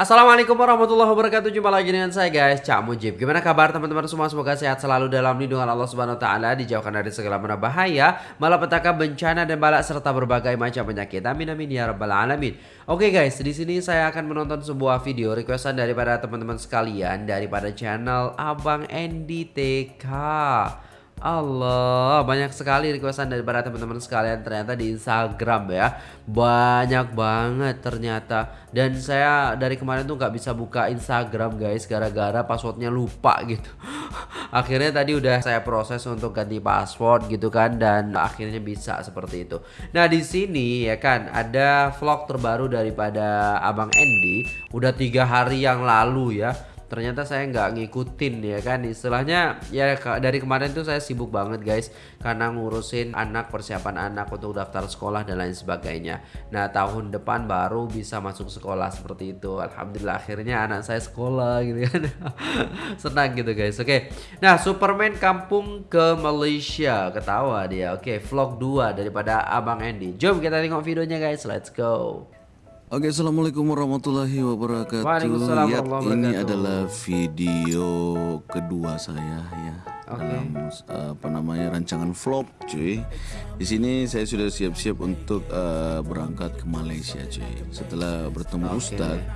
Assalamualaikum warahmatullahi wabarakatuh. Jumpa lagi dengan saya guys. Cak Mujib. Gimana kabar teman-teman semua? Semoga sehat selalu dalam lindungan Allah Subhanahu Wa Taala Dijauhkan dari segala mana bahaya Malapetaka bencana dan balak Serta berbagai macam penyakit. Amin amin ya rabbal alamin. Oke guys di sini saya akan menonton sebuah video Requestan daripada teman-teman sekalian Daripada channel Abang Andy TK Allah banyak sekali requestan daripada teman-teman sekalian ternyata di Instagram ya. Banyak banget ternyata. Dan saya dari kemarin tuh nggak bisa buka Instagram guys gara-gara passwordnya lupa gitu. Akhirnya tadi udah saya proses untuk ganti password gitu kan dan akhirnya bisa seperti itu. Nah di sini ya kan ada vlog terbaru daripada Abang Andy. Udah tiga hari yang lalu ya ternyata saya nggak ngikutin ya kan? Istilahnya ya dari kemarin tuh saya sibuk banget guys. Karena ngurusin anak persiapan anak untuk daftar sekolah dan lain sebagainya. Nah tahun depan baru bisa masuk sekolah seperti itu. Alhamdulillah akhirnya anak saya sekolah gitu kan? Senang gitu guys. Oke. Nah Superman kampung ke Malaysia. Ketawa dia. Oke vlog 2 daripada Abang Andy. Jom kita tengok videonya guys. Let's go Oke, assalamualaikum warahmatullahi wabarakatuh. Waalaikumsalam Yap, ini adalah video kedua saya ya okay. dalam uh, apa namanya rancangan vlog, cuy. Di sini saya sudah siap-siap untuk uh, berangkat ke Malaysia, cuy. Setelah bertemu okay. Ustadz,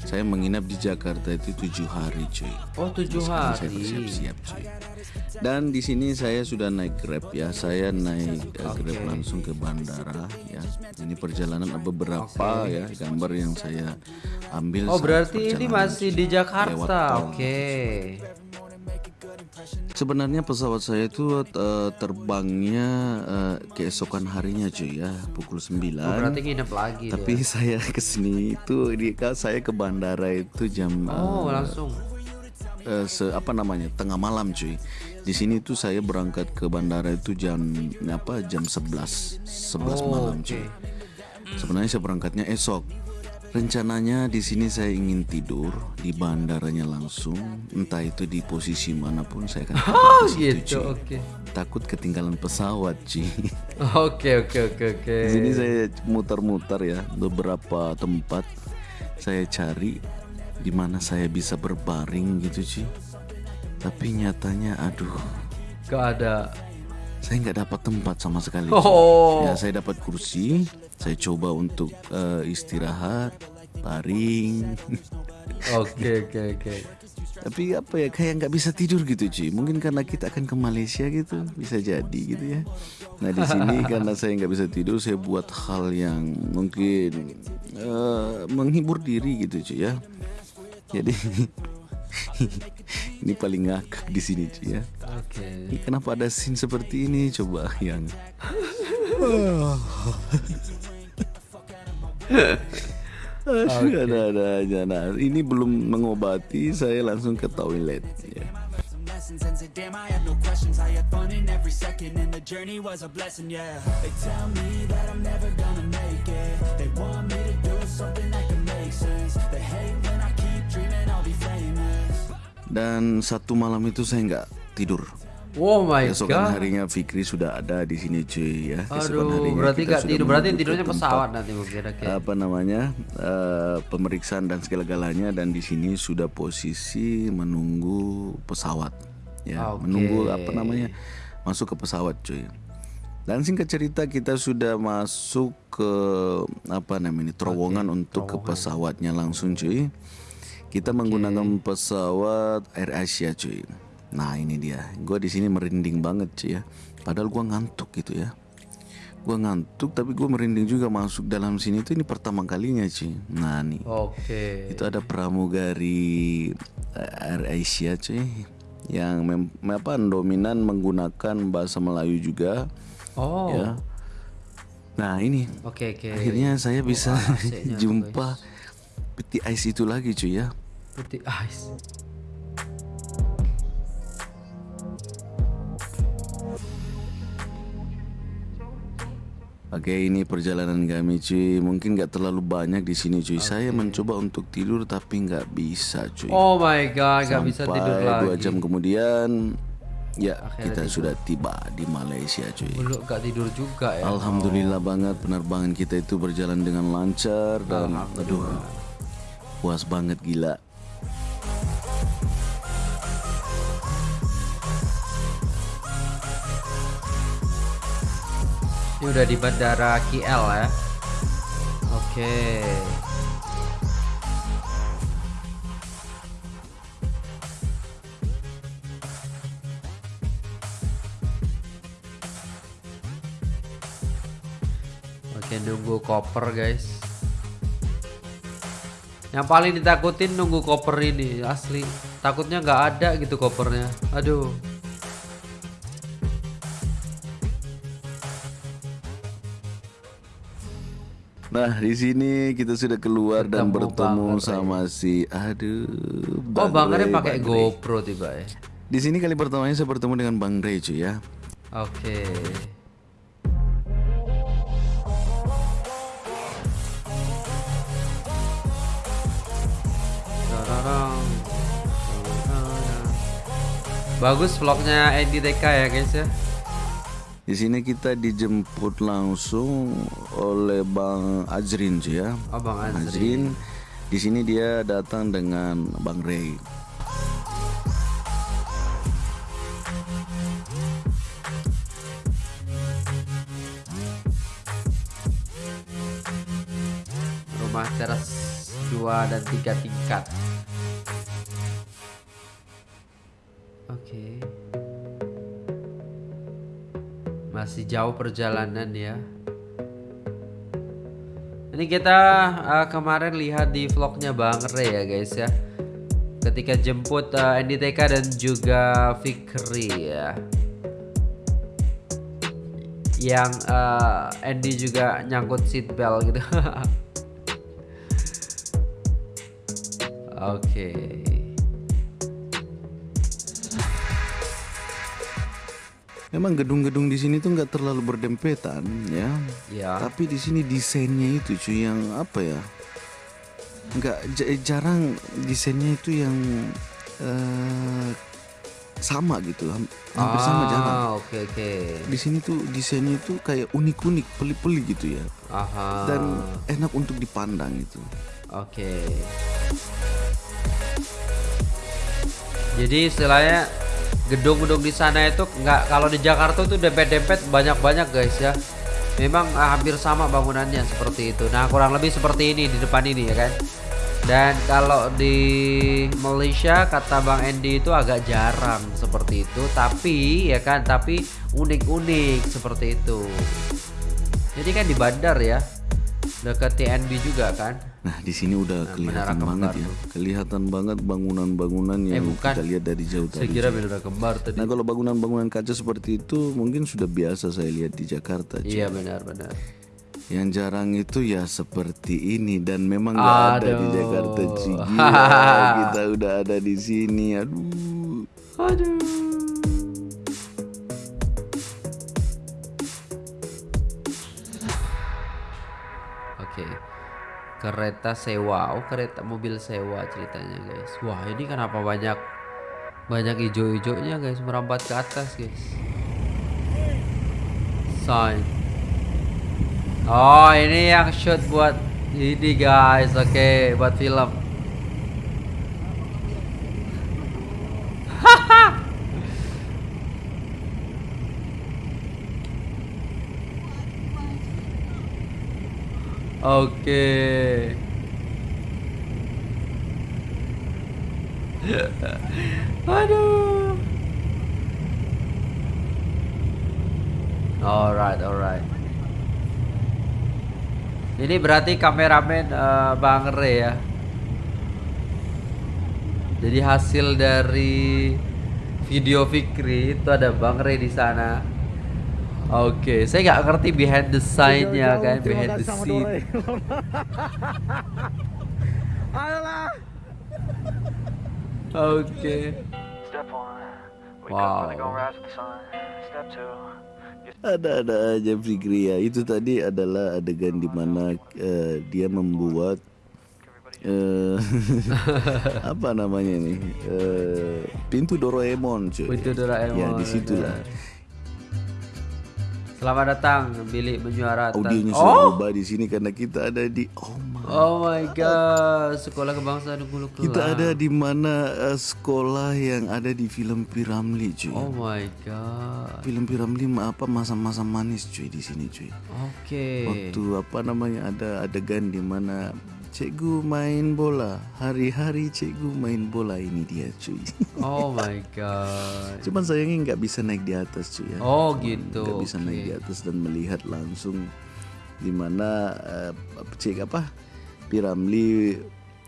saya menginap di Jakarta itu tujuh hari, cuy. Oh, tujuh hari. Saya bersiap-siap, cuy. Dan di sini saya sudah naik Grab ya. Saya naik uh, Grab langsung ke bandara ya. Ini perjalanan beberapa okay. ya gambar yang saya ambil. Oh, berarti ini masih di Jakarta. Oke. Okay. Sebenarnya pesawat saya itu uh, terbangnya uh, keesokan harinya cuy ya pukul 9 oh, Berarti nginep lagi Tapi dia. saya ke sini itu di saya ke bandara itu jam Oh uh, langsung? uh, se apa namanya tengah malam cuy. Di sini tuh saya berangkat ke bandara itu jam apa jam 11 11 oh, malam cuy. sebenarnya saya berangkatnya esok rencananya di sini saya ingin tidur di bandaranya langsung entah itu di posisi mana pun saya akan oh, gitu oke. Okay. takut ketinggalan pesawat cuy oke oke oke oke. Di sini saya muter-muter ya beberapa tempat saya cari di mana saya bisa berbaring gitu sih tapi nyatanya aduh. Gak ada saya nggak dapat tempat sama sekali. Oh. ya saya dapat kursi. Saya coba untuk uh, istirahat baring oke oke oke. Tapi apa ya kayak nggak bisa tidur gitu cuy mungkin karena kita akan ke Malaysia gitu bisa jadi gitu ya. Nah di sini karena saya nggak bisa tidur saya buat hal yang mungkin uh, menghibur diri gitu cuy ya. Jadi ini paling ngakak di sini ya. Oke. Okay. Kenapa ada scene seperti ini coba yang okay. ada ada aja. Nah, ini belum mengobati, saya langsung ke toilet ya. Dan satu malam itu saya nggak tidur. Oh my Kesokan god. harinya Fikri sudah ada di sini cuy ya. Aduh, harinya berarti nggak tidur, berarti tidurnya pesawat nanti mungkin. Okay. Apa namanya uh, pemeriksaan dan segala-galanya dan di sini sudah posisi menunggu pesawat ya, okay. menunggu apa namanya masuk ke pesawat cuy. Dan singkat cerita kita sudah masuk ke apa namanya terowongan okay. untuk terowongan. ke pesawatnya langsung cuy. Kita okay. menggunakan pesawat Air Asia cuy. Nah ini dia, gue di sini merinding banget cuy ya. Padahal gue ngantuk gitu ya. Gue ngantuk tapi gue merinding juga masuk dalam sini itu ini pertama kalinya cuy. Nah nih, oke. Okay. Itu ada pramugari eh, Air Asia cuy yang mem apa dominan menggunakan bahasa Melayu juga. Oh. Ya. Nah ini, oke okay, okay. akhirnya saya bisa oh, jumpa peti ice itu lagi cuy ya peti ice Oke ini perjalanan kami cuy Mungkin gak terlalu banyak di sini cuy okay. Saya mencoba untuk tidur tapi gak bisa cuy Oh my god gak bisa tidur lagi dua jam kemudian Ya Akhirnya kita tidur. sudah tiba di Malaysia cuy Belum gak tidur juga ya Alhamdulillah oh. banget penerbangan kita itu berjalan dengan lancar Dan aduh puas banget gila. Ini udah di bandara KL ya. Oke. Oke, nunggu koper guys. Yang paling ditakutin nunggu koper ini asli. Takutnya nggak ada gitu kopernya. Aduh. Nah, di sini kita sudah keluar dan bertemu sama si aduh. oh, Bang Ray pakai GoPro tiba ya. Di sini kali pertamanya saya bertemu dengan Bang Ray cuy ya. Oke. Bagus vlognya Edi TK ya guys ya. Di sini kita dijemput langsung oleh Bang Azrin cuy ya. Oh, Bang Azrin. Azrin. Di sini dia datang dengan Bang Ray. Rumah teras 2 dan 3 tingkat. Masih jauh perjalanan ya. Ini kita uh, kemarin lihat di vlognya Bang Re ya guys ya. Ketika jemput uh, NDTK dan juga Fikri ya. Yang uh, Andy juga nyangkut seat belt gitu. Oke. Okay. Memang gedung-gedung di sini tuh nggak terlalu berdempetan ya. Ya. Tapi di sini desainnya itu cuy yang apa ya? Nggak jarang desainnya itu yang uh, sama gitu, hampir ah, sama jarang. Oke okay, oke. Okay. Di sini tuh desainnya itu kayak unik-unik, peli-peli gitu ya. Aha. Dan enak untuk dipandang itu. Oke. Okay. Jadi istilahnya gedung-gedung di sana itu nggak kalau di Jakarta itu dempet-dempet banyak-banyak guys ya. Memang ah, hampir sama bangunannya seperti itu. Nah kurang lebih seperti ini di depan ini ya kan? Dan kalau di Malaysia kata Bang Andy itu agak jarang seperti itu. Tapi ya kan tapi unik-unik seperti itu. Jadi kan di bandar ya. Dekat TNB juga kan Nah, di sini udah nah, kelihatan banget ya. Kelihatan banget bangunan-bangunan yang eh, bukan. kita lihat dari jauh tadi. Saya kira kembar tadi. Nah, kalau bangunan-bangunan kaca seperti itu mungkin sudah biasa saya lihat di Jakarta. Iya, benar-benar. Yang jarang itu ya seperti ini dan memang nggak ada di Jakarta Gila, kita udah ada di sini. Aduh. Aduh. Kereta sewa. Oh kereta mobil sewa ceritanya guys. Wah ini kenapa banyak banyak hijau-hijaunya guys? Merambat ke atas guys. Sign. Oh ini yang shoot buat ini guys. Oke okay, buat film Oke. Aduh. Alright, alright. Ini berarti kameramen uh, Bang Re ya. Jadi hasil dari video Fikri itu ada Bang Re di sana. Oke, okay. saya nggak ngerti behind the sign-nya kan, behind the scene. Oke. Wow. Ada-ada aja Fikri ya. Itu tadi adalah adegan di mana uh, dia membuat uh, apa namanya nih uh, pintu Doraemon cuy. Pintu Doraemon. Ya di situlah. Selamat datang Billy menyuarakan. Audionya sudah oh. berubah di sini karena kita ada di Oh my, oh my god, Sekolah Kebangsaan Hulu Kelang. Kita ada di mana uh, sekolah yang ada di film Piramli, cuy. Oh my god. Film Piramli apa masa-masa manis, cuy di sini, cuy. Oke. Okay. Waktu apa namanya ada adegan di mana Cikgu main bola. Hari-hari cikgu main bola Ini dia cuy. Oh my god. Cuman sayangnya nggak bisa naik di atas cuy ya. Oh gitu. Nggak bisa okay. naik di atas dan melihat langsung Di mana uh, Cik apa Piramli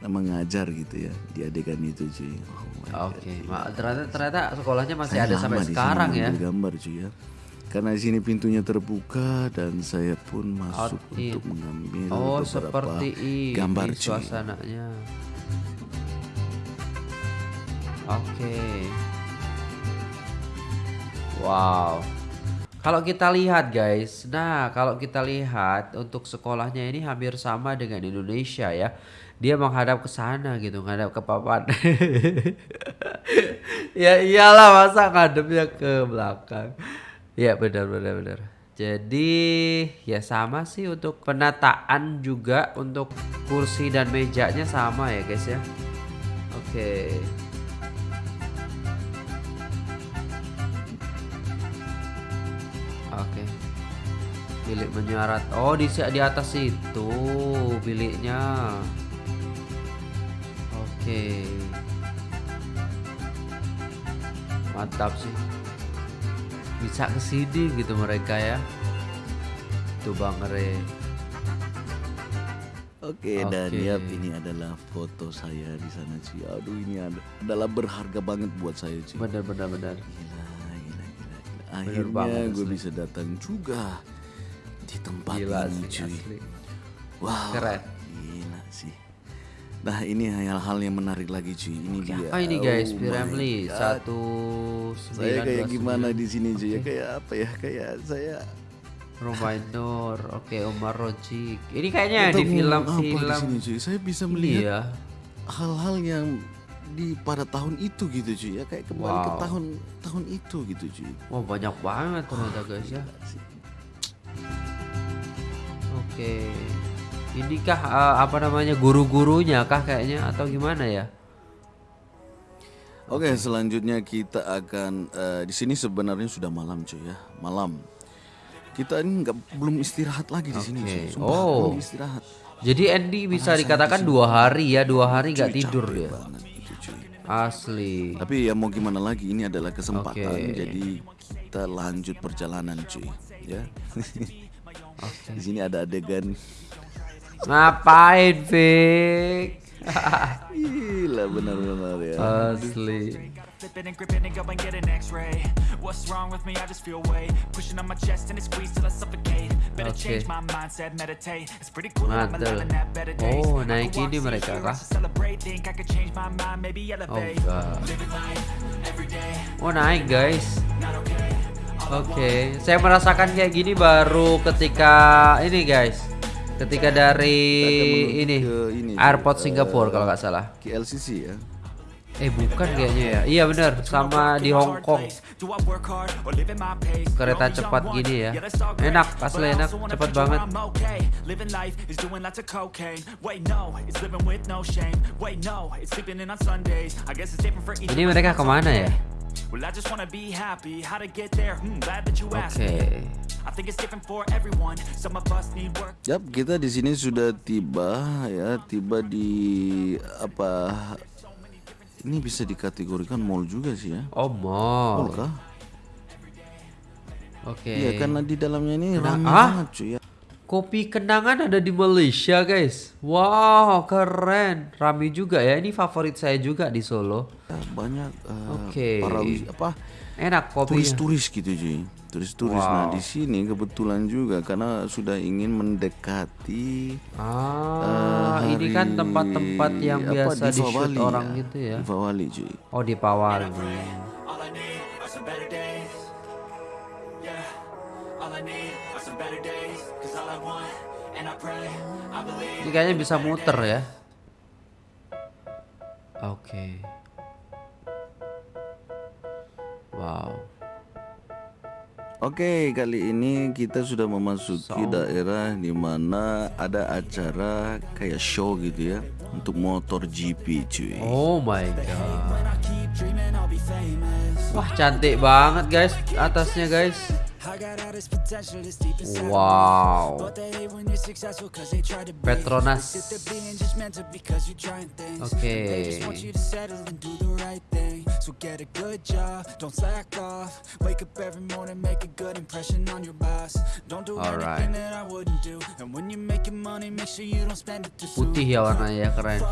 mengajar gitu ya Di adegan itu cuy. Oh Oke. Okay. ternyata, ternyata sekolahnya masih Saya ada sampai sekarang ya. gambar cuy ya karena di sini pintunya terbuka dan saya pun masuk Out untuk mengambil oh, beberapa seperti gambar ini suasananya. Oke. Okay. Wow. Kalau kita lihat guys, nah kalau kita lihat untuk sekolahnya ini hampir sama dengan Indonesia ya. Dia menghadap ke sana gitu, menghadap ke papan. ya iyalah masa ngadepnya ke belakang. Iya benar benar benar. Jadi ya sama sih untuk penataan juga untuk kursi dan mejanya sama ya guys ya. Oke. Oke. Bilik menyuarat. Oh di di atas itu biliknya. Oke. Mantap sih bisa ke sini gitu mereka ya tuh bang Re Oke, okay, dan ya ini adalah foto saya di sana sih. Aduh ini adalah berharga banget buat saya sih. Benar benar benar. Gila gila gila. Akhirnya gue bisa datang juga di tempat gila ini sih, cuy. Asli. Wow. Keren. Gila sih. Nah ini hal-hal yang menarik lagi cuy. Ini dia. Apa ini guys? Oh Piramli satu Saya kayak gimana di sini cuy? Okay. Ya kayak apa ya? Kayak saya Romainor, oke okay, Omar Rojik. Ini kayaknya di film-film. Di sini cuy? Saya bisa melihat iya. hal-hal yang di pada tahun itu gitu cuy ya kayak kembali wow. ke tahun tahun itu gitu cuy. Wah banyak banget ternyata guys ya. Oke. Okay. Inikah uh, apa namanya guru-gurunya kah kayaknya atau gimana ya? Oke, selanjutnya kita akan uh, di sini sebenarnya sudah malam cuy ya, malam. Kita ini nggak belum istirahat lagi di okay. sini. Cuy. Sumpah, oh, belum istirahat. Jadi Andy bisa dikatakan dua hari ya, dua hari nggak tidur ya. Asli. Tapi ya mau gimana lagi, ini adalah kesempatan. Okay. Jadi kita lanjut perjalanan cuy, ya. okay. Di sini ada adegan Ngapain, Vic? Gila benar-benar ya. Asli. Oke. Mantap. Oh, naik ini mereka kah? Oh. Oh, naik guys. Oke, okay. saya merasakan kayak gini baru ketika ini guys ketika dari ini, ini airport uh, Singapura kalau nggak salah. KLCC ya. Eh bukan kayaknya ya. Iya benar. Sama di Hong Kong. Kereta cepat gini ya. Enak asli enak. Cepat banget. Ini mereka ke mana ya Well, I just wanna be happy. How to get there? Hmm, glad that you asked okay. I think it's different for everyone. Some of us need work. Yap, kita di sini sudah tiba ya, tiba di apa? Ini bisa dikategorikan mall juga sih ya. Oh, mall. Mall kah? Oke. Okay. Iya, karena di dalamnya ini ramai ah? banget cuy ya. Kopi kenangan ada di Malaysia guys. Wow keren. Rami juga ya. Ini favorit saya juga di Solo. Ya, Banyak uh, Oke. okay. Para apa Enak kopi Turis-turis gitu cuy. Turis-turis. Wow. Nah di sini kebetulan juga Karena sudah ingin mendekati Ah uh, Ini kan tempat-tempat yang apa, biasa di, di shoot orang ya. gitu ya. Di Pawali cuy. Oh di Pawali Ini kayaknya bisa muter ya. Oke. Okay. Wow. Oke, kali ini kita sudah memasuki so. daerah di mana ada acara kayak show gitu ya untuk motor GP cuy. Oh my god. Wah, cantik banget guys atasnya guys. Wow. Petronas. Oke. Okay. So get a good job, don't slack off Wake up every morning, make a good impression on your boss Don't do Alright. anything that I wouldn't do And when you're making money, make sure you don't spend it too soon Putih ya warnanya, keren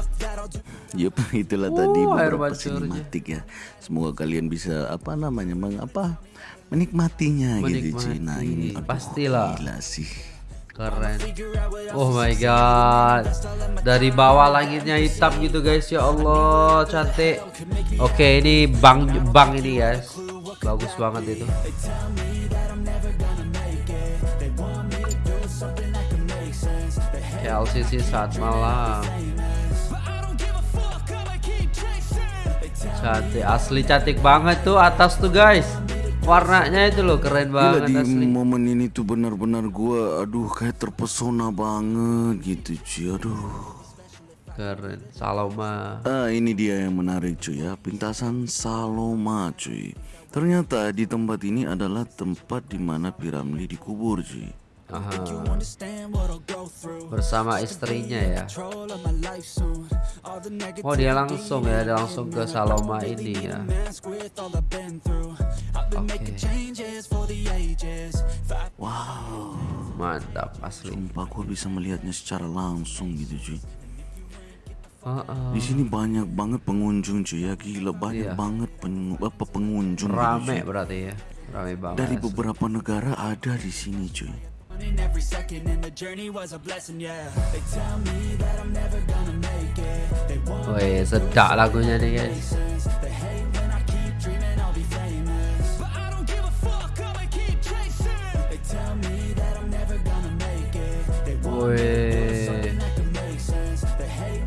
Yup, itulah uh, tadi beberapa sinematik ya Semoga kalian bisa, apa namanya, mengapa menikmatinya gitu cuy nah ini. Pastilah. gila sih. Keren. Oh my god. Dari bawah langitnya hitam gitu guys. Ya Allah cantik. Oke ini bang bang ini guys. Bagus banget itu. LCC saat malam. Cantik. Asli cantik banget tuh atas tuh guys warnanya itu loh keren banget Gila, di asli. momen ini tuh benar-benar gua aduh kayak terpesona banget gitu cuy aduh. Keren. Saloma. Ah ini dia yang menarik cuy ya. Pintasan Saloma cuy. Ternyata di tempat ini adalah tempat di mana Piramli dikubur cuy Aha. bersama istrinya ya oh dia langsung ya dia langsung ke Saloma ini ya okay. wow mantap asli sumpah gue bisa melihatnya secara langsung gitu cuy Uh, uh. Di sini banyak banget pengunjung cuy ya gila banyak iya. banget pen, apa pengunjung. Gitu, Rame gitu, berarti ya, rame banget. Dari beberapa negara ada di sini cuy. Running every second and the journey was a blessing, yeah. They tell me that I'm never gonna make it. They want Woi, sedak lagunya nih guys.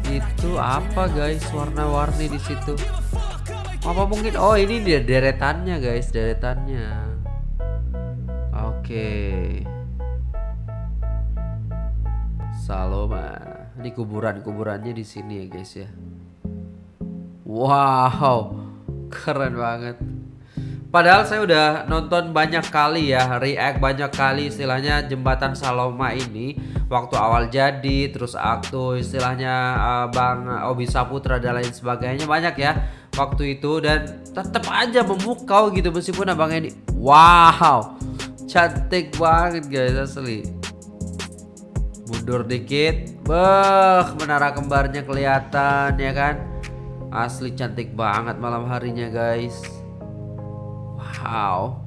Itu apa guys warna-warni di situ? Apa mungkin oh ini dia deretannya guys, deretannya. Oke. Okay. Kuburan-kuburannya di sini ya guys ya. Wow, keren banget. Padahal saya udah nonton banyak kali ya, react banyak kali istilahnya jembatan Saloma ini waktu awal jadi, terus aktu istilahnya uh, Bang Obi Saputra dan lain sebagainya banyak ya waktu itu dan tetap aja memukau gitu meskipun abang ini wow cantik banget guys asli mundur dikit Beh menara kembarnya kelihatan ya kan? Asli cantik banget malam harinya guys. Wow.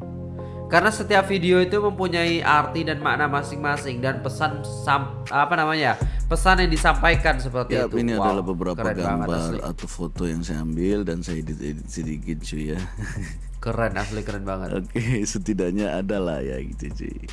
Karena setiap video itu mempunyai arti dan makna masing-masing dan pesan sam, apa namanya? Pesan yang disampaikan seperti ya, itu. Ini wow, adalah beberapa gambar atau foto yang saya ambil dan saya edit-edit sedikit cuy ya. Keren asli keren banget. Oke, okay, setidaknya ada lah ya gitu cuy. Oke.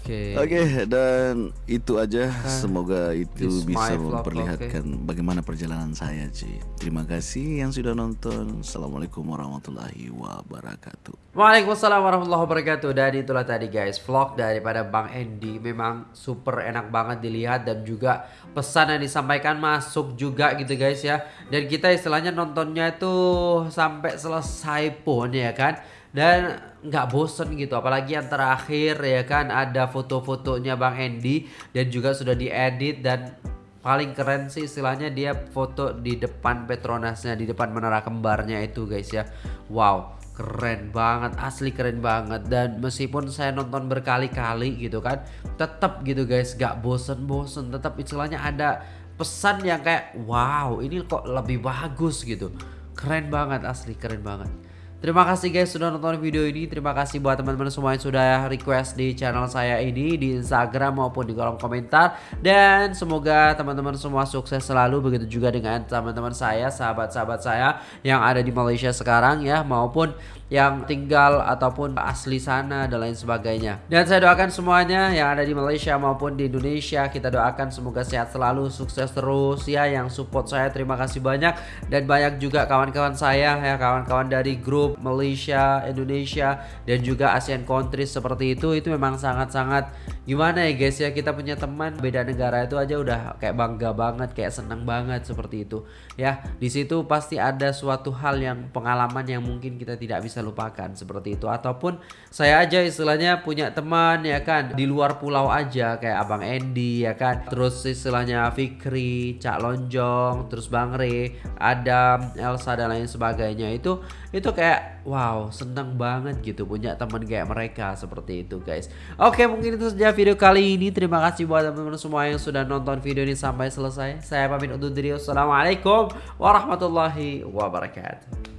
Okay. Oke, okay, dan itu aja. Semoga itu bisa memperlihatkan okay. bagaimana perjalanan saya cuy. Terima kasih yang sudah nonton. Assalamualaikum warahmatullahi wabarakatuh. Waalaikumsalam warahmatullahi wabarakatuh. Dan itulah tadi guys vlog daripada Bang Andy. Memang super enak banget dilihat dan juga pesan yang disampaikan masuk juga gitu guys ya. Dan kita istilahnya nontonnya itu sampai selesai pun ya kan? Dan nggak bosen gitu apalagi yang terakhir ya kan? Ada foto-fotonya Bang Andy dan juga sudah diedit dan paling keren sih istilahnya dia foto di depan Petronasnya di depan menara kembarnya itu guys ya. Wow keren banget asli keren banget. Dan meskipun saya nonton berkali-kali gitu kan tetap gitu guys gak bosen-bosen. Tetap istilahnya ada pesan yang kayak wow ini kok lebih bagus gitu. Keren banget asli keren banget Terima kasih guys sudah nonton video ini. Terima kasih buat teman-teman semua yang sudah request di channel saya ini di Instagram maupun di kolom komentar. Dan semoga teman-teman semua sukses selalu. Begitu juga dengan teman-teman saya, sahabat-sahabat saya yang ada di Malaysia sekarang ya maupun yang tinggal ataupun asli sana dan lain sebagainya. Dan saya doakan semuanya yang ada di Malaysia maupun di Indonesia kita doakan semoga sehat selalu, sukses terus ya yang support saya. Terima kasih banyak. Dan banyak juga kawan-kawan saya ya kawan-kawan dari grup Malaysia, Indonesia dan juga ASEAN countries seperti itu. Itu memang sangat-sangat gimana ya guys ya kita punya teman beda negara itu aja udah kayak bangga banget kayak seneng banget seperti itu ya. Di situ pasti ada suatu hal yang pengalaman yang mungkin kita tidak bisa lupakan seperti itu ataupun saya aja istilahnya punya teman ya kan di luar pulau aja kayak abang Andy ya kan terus istilahnya Fikri Cak Lonjong terus Bang Re Adam Elsa dan lain sebagainya itu itu kayak wow seneng banget gitu punya teman kayak mereka seperti itu guys oke mungkin itu saja video kali ini. Terima kasih buat teman-teman semua yang sudah nonton video ini sampai selesai. Saya pamit undur diri. Wassalamualaikum warahmatullahi wabarakatuh.